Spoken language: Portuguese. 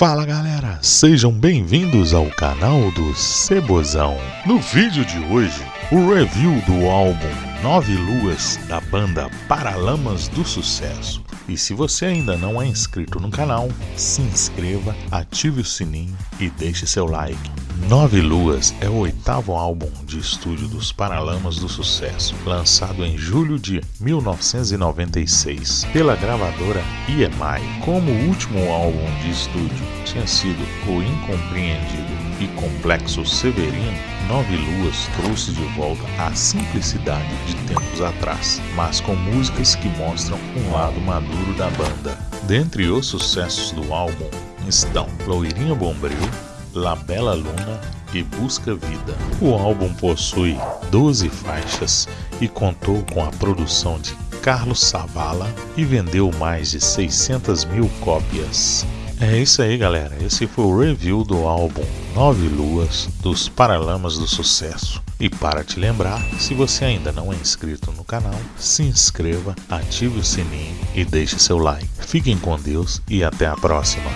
Fala galera, sejam bem-vindos ao canal do Cebozão. No vídeo de hoje, o review do álbum Nove Luas da banda Paralamas do Sucesso. E se você ainda não é inscrito no canal, se inscreva, ative o sininho e deixe seu like. Nove Luas é o oitavo álbum de estúdio dos Paralamas do Sucesso, lançado em julho de 1996 pela gravadora EMI. Como o último álbum de estúdio tinha sido o incompreendido e complexo Severino, Nove Luas trouxe de volta a simplicidade de tempos atrás, mas com músicas que mostram um lado maduro da banda. Dentre os sucessos do álbum estão Loirinha Bombril, La Bela Luna e Busca Vida. O álbum possui 12 faixas e contou com a produção de Carlos Savala e vendeu mais de 600 mil cópias. É isso aí, galera. Esse foi o review do álbum Nove Luas dos Paralamas do Sucesso. E para te lembrar, se você ainda não é inscrito no canal, se inscreva, ative o sininho e deixe seu like. Fiquem com Deus e até a próxima.